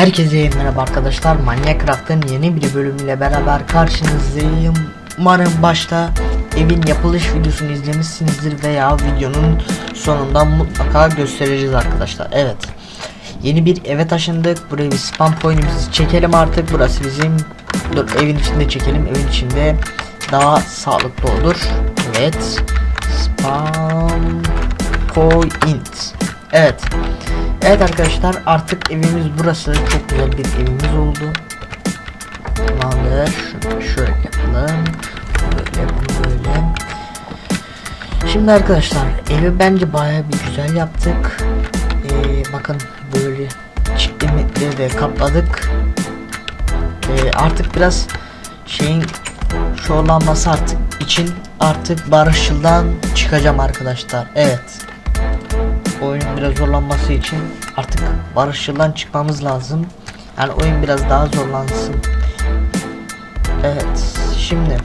Herkese merhaba arkadaşlar. Manyak Craft'ın yeni bir bölümüyle beraber karşınızdayım. Umarım başta evin yapılış videosunu izlemişsinizdir veya videonun sonunda mutlaka göstereceğiz arkadaşlar. Evet. Yeni bir eve taşındık. Buraya bir spam point'imizi çekelim artık. Burası bizim Dur evin içinde çekelim. Evin içinde daha sağlıklı olur. Evet. Spam point. Evet. Evet arkadaşlar artık evimiz burası. Çok güzel bir evimiz oldu. Tamamdır. Şöyle yapalım. Böyle böyle. Şimdi arkadaşlar evi bence baya bir güzel yaptık. Ee, bakın böyle çiftlikleri de kapladık. Ee, artık biraz şeyin şorlanması artık için artık barışçıldan çıkacağım arkadaşlar. Evet biraz zorlanması için artık barışçıldan çıkmamız lazım. Yani oyun biraz daha zorlansın. Evet şimdi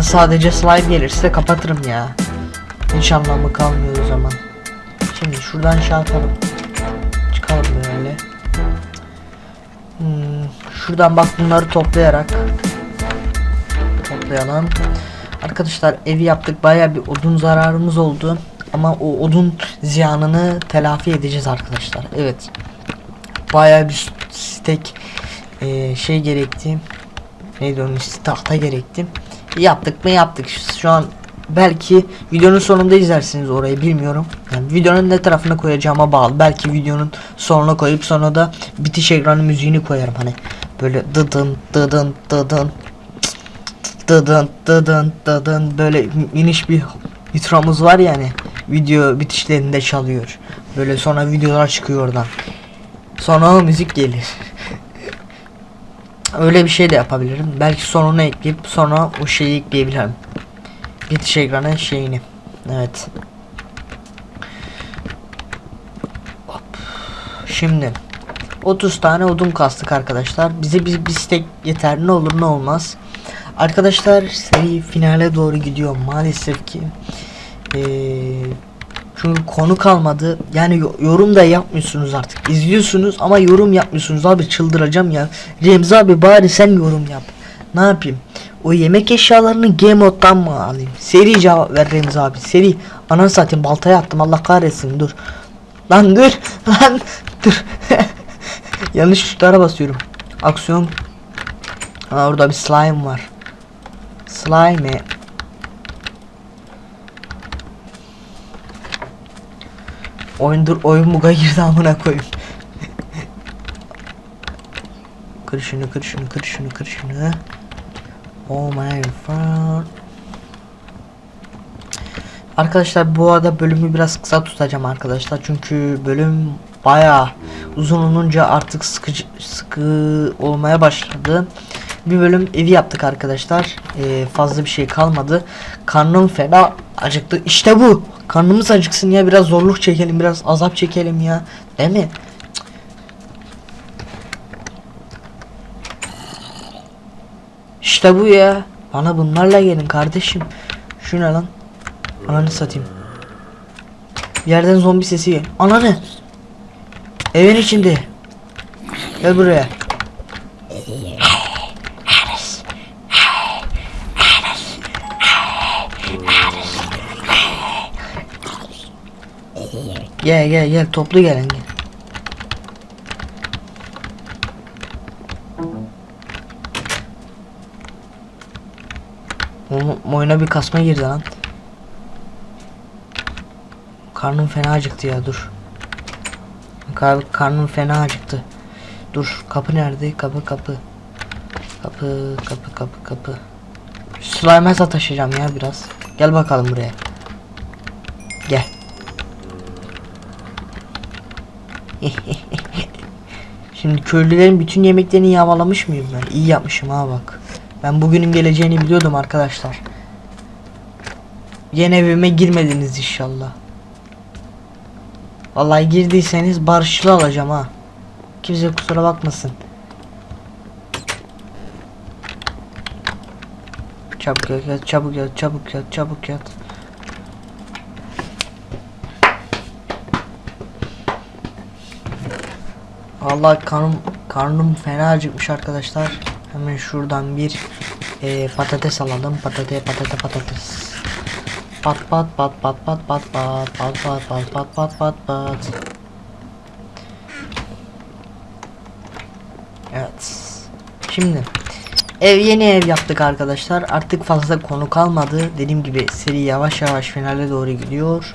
sadece slime gelirse kapatırım ya. Hiç anlamı kalmıyor o zaman. Şimdi şuradan şey yapalım. Çıkalım böyle. Hmm, şuradan bak bunları toplayarak toplayalım. Arkadaşlar evi yaptık. Baya bir odun zararımız oldu. Ama o odun ziyanını telafi edeceğiz arkadaşlar. Evet. Baya bir stek e, şey gerekti. Neydi onun ismi? Tahta gerekti. Yaptık mı yaptık. Şu an belki videonun sonunda izlersiniz orayı bilmiyorum. Yani videonun ne tarafına koyacağıma bağlı. Belki videonun sonuna koyup sonra da bitiş ekranı müziğini koyarım hani. Böyle dıdın dıdın dıdın dıdın dıdın dıdın böyle iniş bir intramız var yani video bitişlerinde çalıyor. Böyle sonra videolar çıkıyor oradan. Sonra o müzik gelir. Öyle bir şey de yapabilirim. Belki sonuna ekleyip sonra o şeyi ekleyebilirim. Bitiş ekranı şeyini. Evet. Hop. Şimdi 30 tane odun kastık arkadaşlar. Bize bir, bir stek yeter. Ne olur ne olmaz. Arkadaşlar seri finale doğru gidiyor maalesef ki. Ee, çünkü konu kalmadı. Yani yorum da yapmıyorsunuz artık. İzliyorsunuz ama yorum yapmıyorsunuz. Abi çıldıracağım ya. Remzi abi bari sen yorum yap. Ne yapayım? O yemek eşyalarını game moddan mı alayım? Seri cevap ver Remzi abi. Seri. Ana satayım baltaya attım Allah kahretsin dur. Lan dur. Lan dur. Yanlış tuşlara basıyorum. Aksiyon. Ha orada bir slime var. Slime Oyundur oyun buga girdi amına koyayım. kır şunu kır şunu kır şunu kır şunu. Oh my god. Arkadaşlar bu arada bölümü biraz kısa tutacağım arkadaşlar. Çünkü bölüm baya uzun olunca artık sıkıcı sıkı olmaya başladı. Bir bölüm evi yaptık arkadaşlar. Ee, fazla bir şey kalmadı. Karnım fena acıktı. İşte bu. Karnımız acıksın ya biraz zorluk çekelim biraz azap çekelim ya. Değil mi? İşte bu ya. Bana bunlarla gelin kardeşim. Şu ne lan? Ananı satayım. Bir yerden zombi sesi gel. Ananı. Evin içinde. Gel buraya. Gel gel gel toplu gelin gel. Oğlum oyuna bir kasma girdi lan. Karnım fena acıktı ya dur. Kar karnım fena acıktı. Dur kapı nerede? Kapı kapı. Kapı kapı kapı kapı. Slime'a sataşacağım ya biraz. Gel bakalım buraya. Şimdi köylülerin bütün yemeklerini yağmalamış mıyım ben? İyi yapmışım ha bak. Ben bugünün geleceğini biliyordum arkadaşlar. Yine evime girmediniz inşallah. Vallahi girdiyseniz barışçıl alacağım ha. Kimse kusura bakmasın. Çabuk yat, çabuk yat, çabuk yat, çabuk yat. Allah karnım karnım fena acıkmış arkadaşlar. Hemen şuradan bir e, patates alalım. Patate patate patates. Pat pat pat pat pat pat pat pat pat pat pat pat pat pat. Evet. Şimdi ev yeni ev yaptık arkadaşlar. Artık fazla konu kalmadı. Dediğim gibi seri yavaş yavaş finale doğru gidiyor.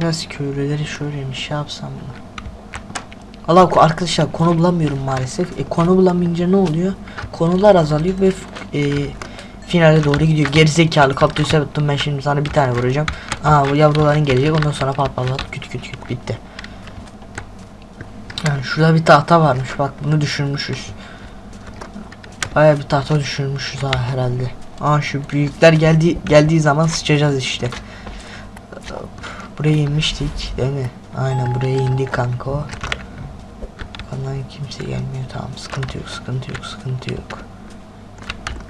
Biraz köylüleri şöyle bir şey yapsam mı? Allah arkadaşlar konu bulamıyorum maalesef. E, konu bulamayınca ne oluyor? Konular azalıyor ve e, finale doğru gidiyor. Gerizekalı kaktüse tuttum ben şimdi sana bir tane vuracağım. Aa bu yavruların gelecek ondan sonra pat pat pat küt küt küt bitti. Yani şurada bir tahta varmış bak bunu düşürmüşüz. Baya bir tahta düşürmüşüz ha herhalde. Aa şu büyükler geldi geldiği zaman sıçacağız işte. Buraya inmiştik değil mi? Aynen buraya indik kanka. Ondan kimse gelmiyor tamam sıkıntı yok sıkıntı yok sıkıntı yok.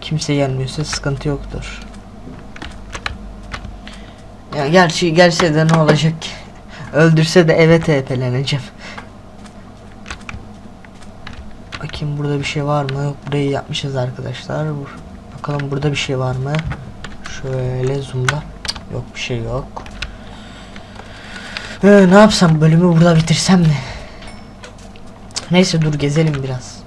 Kimse gelmiyorsa sıkıntı yoktur. Ya gerçi gelse de ne olacak? Öldürse de eve TP'leneceğim. Bakayım burada bir şey var mı? Yok burayı yapmışız arkadaşlar. Bakalım burada bir şey var mı? Şöyle zoomla. Yok bir şey yok. Ee, ne yapsam bölümü burada bitirsem mi? Neyse dur gezelim biraz.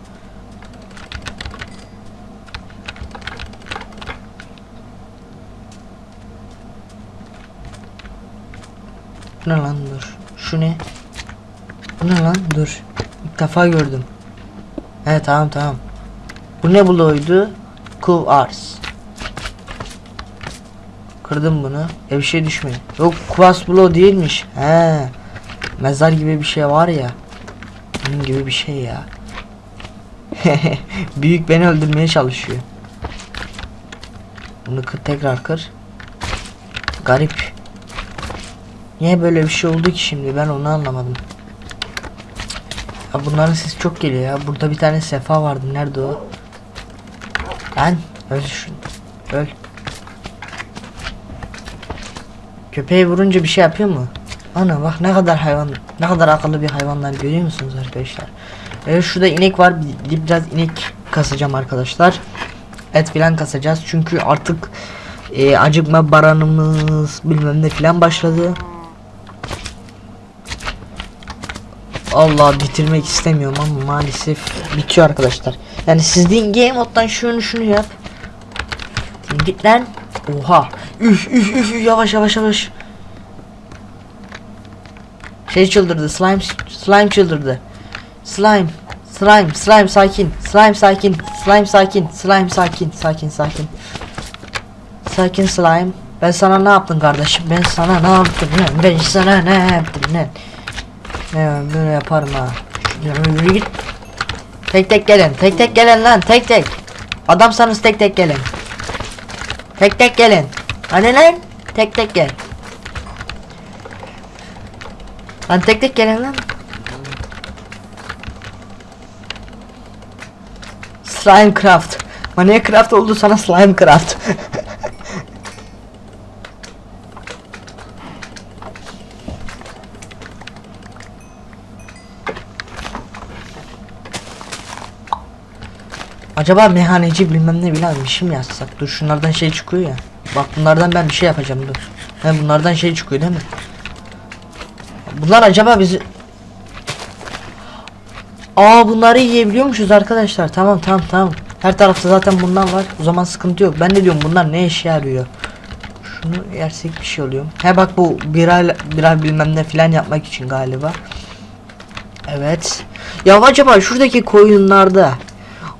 Ne lan dur. Şu ne? Bu ne lan dur. İlk defa gördüm. Evet tamam tamam. Bu ne bloğuydu? Kuvars. Kırdım bunu. Ya bir şey düşmedi. Yok kuvars bloğu değilmiş. He. Mezar gibi bir şey var ya. Bunun gibi bir şey ya. Büyük beni öldürmeye çalışıyor. Bunu kır, tekrar kır. Garip. Niye böyle bir şey oldu ki şimdi ben onu anlamadım. Ya bunların sesi çok geliyor ya. Burada bir tane sefa vardı. Nerede o? Lan öl şunu. Öl. Köpeği vurunca bir şey yapıyor mu? Ana bak ne kadar hayvan, ne kadar akıllı bir hayvanlar görüyor musunuz arkadaşlar? Evet şurada inek var. Bir, bir- biraz inek kasacağım arkadaşlar. Et filan kasacağız çünkü artık e, acıkma baranımız bilmem ne filan başladı. Allah bitirmek istemiyorum ama maalesef bitiyor arkadaşlar. Yani siz deyin game moddan şunu şunu yap. Git lan. Oha. Üf üf üf yavaş yavaş yavaş. Şey çıldırdı. Slime slime çıldırdı. Slime. Slime, slime sakin. Slime sakin. Slime sakin. Slime sakin. Sakin sakin. Sakin slime. Ben sana ne yaptım kardeşim? Ben sana ne yaptım lan? Ben sana ne yaptım? Ne ben böyle yaparım ha. Yürü git. Tek tek gelin. Tek tek gelin lan. Tek tek. Adamsanız tek tek gelin. Tek tek gelin. Hadi lan. Tek tek gel. Lan tek tek gelin lan. Slime craft. Mania craft oldu sana slime craft. Acaba meyhaneci bilmem ne bilen bir şey mi yazsak? Dur şunlardan şey çıkıyor ya. Bak bunlardan ben bir şey yapacağım dur. He bunlardan şey çıkıyor değil mi? Bunlar acaba bizi... Aa bunları yiyebiliyormuşuz arkadaşlar. Tamam tamam tamam. Her tarafta zaten bundan var. O zaman sıkıntı yok. Ben de diyorum bunlar ne işe yarıyor? Şunu yersek bir şey oluyor. He bak bu birer birer bilmem ne filan yapmak için galiba. Evet. Ya acaba şuradaki koyunlarda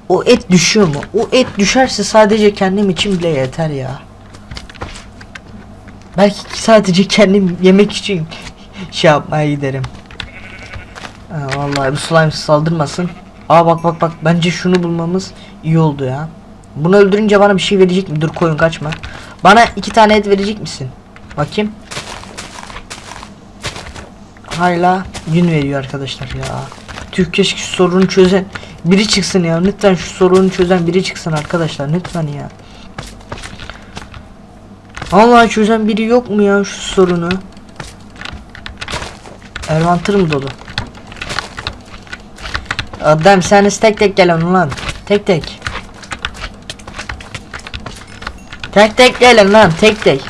o et düşüyor mu? O et düşerse sadece kendim için bile yeter ya. Belki sadece kendim yemek için şey yapmaya giderim. Ha, vallahi bu slime saldırmasın. Aa bak bak bak bence şunu bulmamız iyi oldu ya. Bunu öldürünce bana bir şey verecek mi? Dur koyun kaçma. Bana iki tane et verecek misin? Bakayım. Hala gün veriyor arkadaşlar ya. Tüh keşke sorunu çözen biri çıksın ya. Lütfen şu sorunu çözen biri çıksın arkadaşlar. Lütfen ya. Allah çözen biri yok mu ya şu sorunu? Ervantır mı dolu? Adam sen tek tek gelin lan. Tek tek. Tek tek gelin lan tek tek.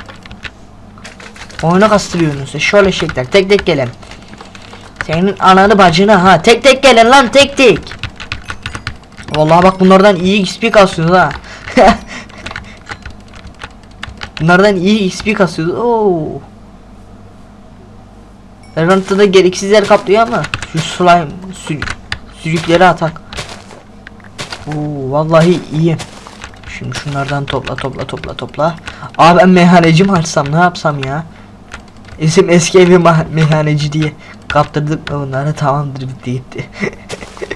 Oyunu kastırıyorsunuz. Şöyle şeyler tek tek gelin. Senin ananı bacını ha tek tek gelin lan tek tek. Vallahi bak bunlardan iyi XP kasıyoruz ha. bunlardan iyi XP kasıyoruz. Oo. Ervant'ta da gereksiz yer kaplıyor ama şu slime sü sürükleri atak. Oo vallahi iyi. Şimdi şunlardan topla topla topla topla. Abi ben meyhaneci mi açsam ne yapsam ya? İsim eski evi meyhaneci diye kaptırdık bunları tamamdır bitti gitti.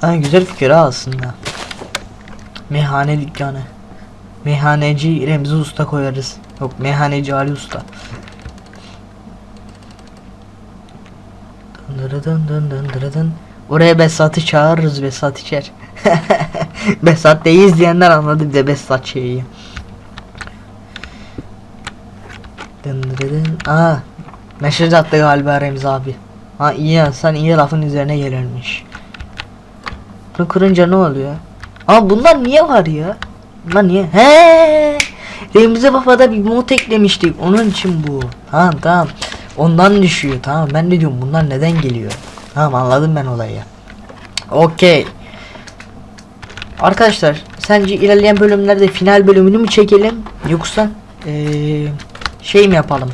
ha güzel fikir ha aslında. Meyhane dükkanı. Meyhaneci Remzi Usta koyarız. Yok meyhaneci Ali Usta. Dın dın dın dın dın. Oraya Besat'ı çağırırız Besat içer. Besat değil izleyenler anladı bir de Besat şeyi. Dın dın dın. Aa, mesaj attı galiba Remzi abi. Ha iyi sen iyi lafın üzerine gelirmiş. Bunu kırınca ne oluyor? Ama bunlar niye var ya? Bunlar niye? He! Remzi Baba'da bir mod eklemiştik. Onun için bu. Tamam tamam. Ondan düşüyor. Tamam ben de diyorum bunlar neden geliyor? Tamam anladım ben olayı. Okey. Arkadaşlar sence ilerleyen bölümlerde final bölümünü mü çekelim yoksa eee, şey mi yapalım?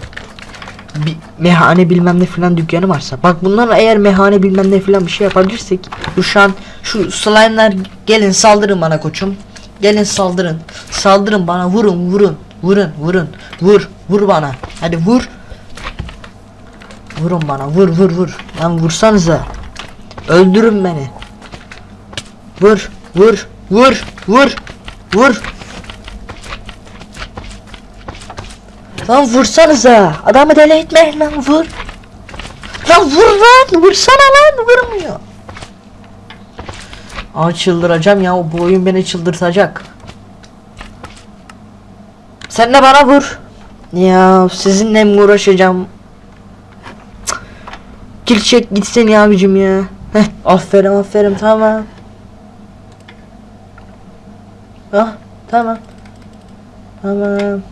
Bir mehane bilmem ne filan dükkanı varsa. Bak bunlar eğer mehane bilmem ne filan bir şey yapabilirsek. Şu an şu slime'lar gelin saldırın bana koçum. Gelin saldırın. Saldırın bana vurun vurun. Vurun vurun. Vur vur bana. Hadi vur. Vurun bana vur vur vur. Lan vursanıza. Öldürün beni. Vur vur vur vur vur. Lan vursanıza. Adamı deli etmeyin lan vur. Lan vur lan vursana lan vurmuyor. Aa çıldıracağım ya bu oyun beni çıldırtacak. Sen de bana vur. Ya sizinle mi uğraşacağım? Kill çek gitsin ya abicim ya. Heh, aferin aferin tamam. Ah tamam. Tamam.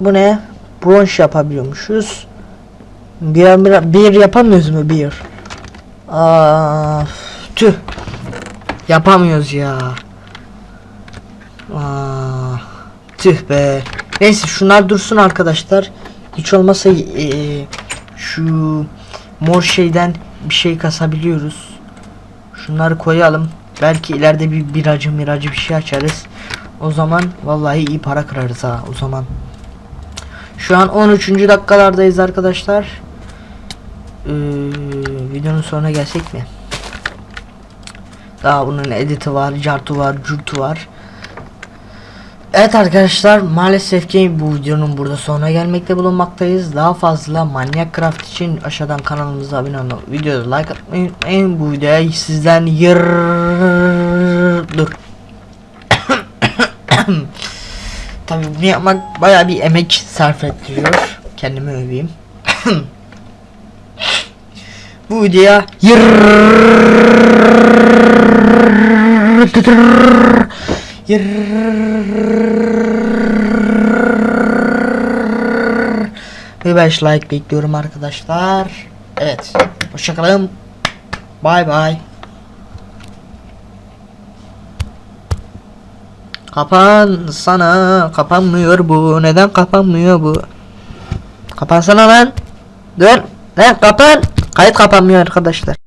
Bu ne? Bronş yapabiliyormuşuz. Bir, bir, bir yapamıyoruz mu bir? Aa, tüh. Yapamıyoruz ya. Aa, tüh be. Neyse şunlar dursun arkadaşlar. Hiç olmasa eee, şu mor şeyden bir şey kasabiliyoruz. Şunları koyalım. Belki ileride bir biracı miracı bir şey açarız. O zaman vallahi iyi para kırarız ha o zaman. Şu an 13. dakikalardayız arkadaşlar. Ee, videonun sonuna gelsek mi? Daha bunun editi var, cartu var, curtu var. Evet arkadaşlar maalesef ki bu videonun burada sonuna gelmekte bulunmaktayız. Daha fazla Manyak Craft için aşağıdan kanalımıza abone olup videoda like atmayı unutmayın. Bu videoya sizden yır dur. Tabii bunu yapmak baya bir emek sarf ettiriyor. Kendimi öveyim. Bu videoya ve 5 like bekliyorum arkadaşlar. Evet. Hoşçakalın. Bye bye. Kapan sana kapanmıyor bu. Neden kapanmıyor bu? Kapansana lan. Dur lan kapan. Kayıt kapanmıyor arkadaşlar